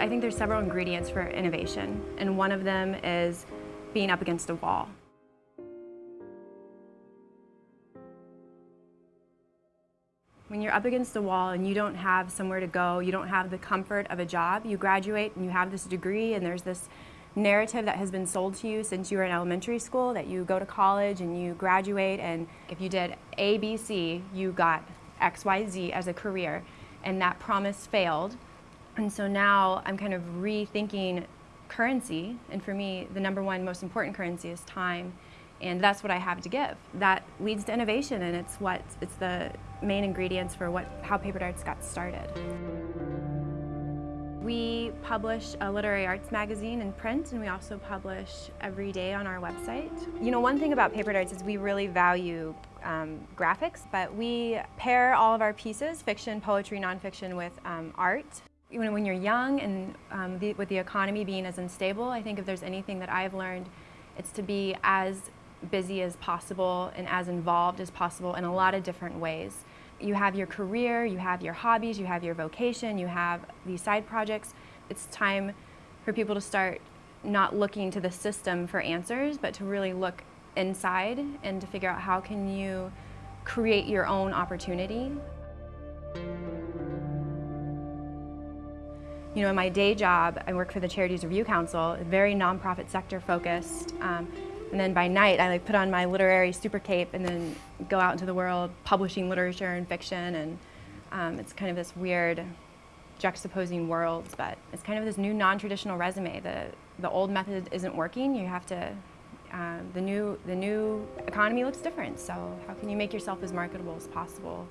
I think there's several ingredients for innovation, and one of them is being up against a wall. When you're up against a wall and you don't have somewhere to go, you don't have the comfort of a job, you graduate and you have this degree and there's this narrative that has been sold to you since you were in elementary school that you go to college and you graduate and if you did A, B, C, you got X, Y, Z as a career and that promise failed. And so now I'm kind of rethinking currency and for me the number one most important currency is time and that's what I have to give. That leads to innovation and it's what it's the main ingredients for what how Paper Darts got started. We publish a literary arts magazine in print and we also publish every day on our website. You know, one thing about Paper Darts is we really value um, graphics, but we pair all of our pieces, fiction, poetry, nonfiction, with um, art. When, when you're young and um, the, with the economy being as unstable, I think if there's anything that I've learned, it's to be as busy as possible and as involved as possible in a lot of different ways. You have your career, you have your hobbies, you have your vocation, you have these side projects. It's time for people to start not looking to the system for answers, but to really look inside and to figure out how can you create your own opportunity. You know, in my day job, I work for the Charities Review Council, very nonprofit sector focused. Um, and then by night, I like put on my literary super cape and then go out into the world publishing literature and fiction. And um, it's kind of this weird juxtaposing worlds, but it's kind of this new non-traditional resume. The, the old method isn't working. You have to, uh, the, new, the new economy looks different. So how can you make yourself as marketable as possible?